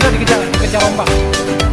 那你就加，你就加网吧。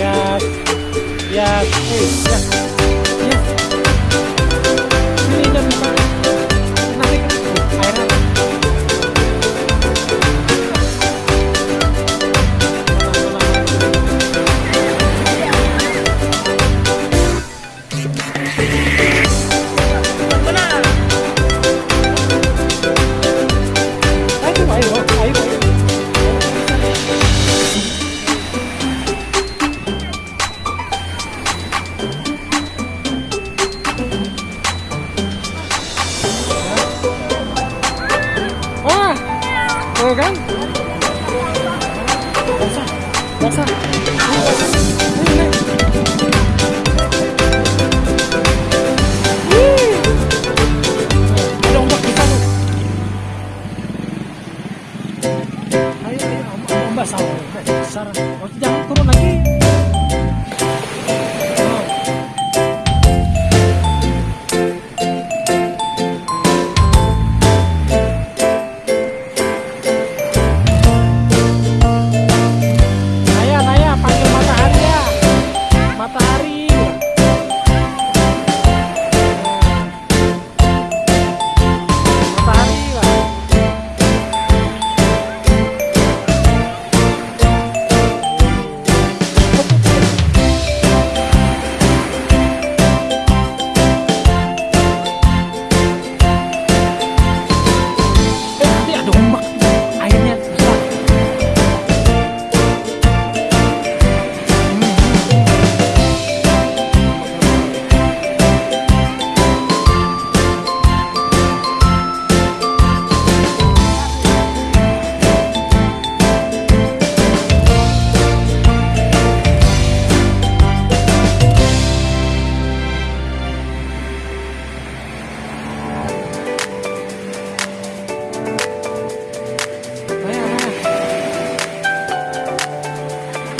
Yes. Yes. Yes. Tuh kan? Basah, basah.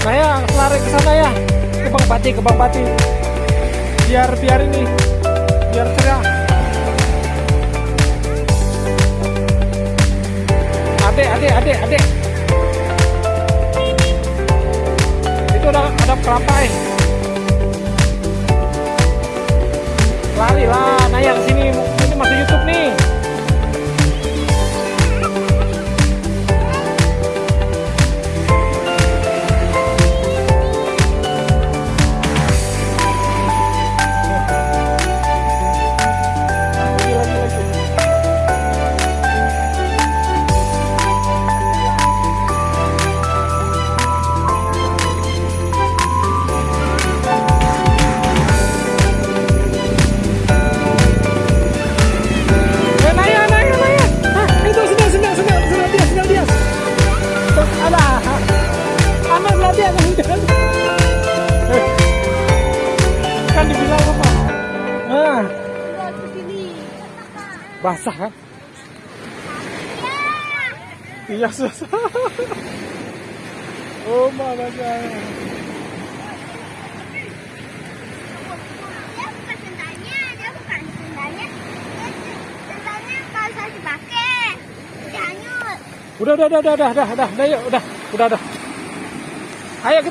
Naya, lari ke sana ya. Ke Bang Pati, ke Bang Pati. Biar biar ini, biar cerah. Adek, adek, adek, adek. Itu ada ada perapai. Lari lah, Naya ke sini. Ini masih YouTube nih. Basah kan? Iya, susah. Oh, hanyut. Udah, udah, udah, udah, udah, udah, udah, udah, yuk, udah, udah. Ayo kita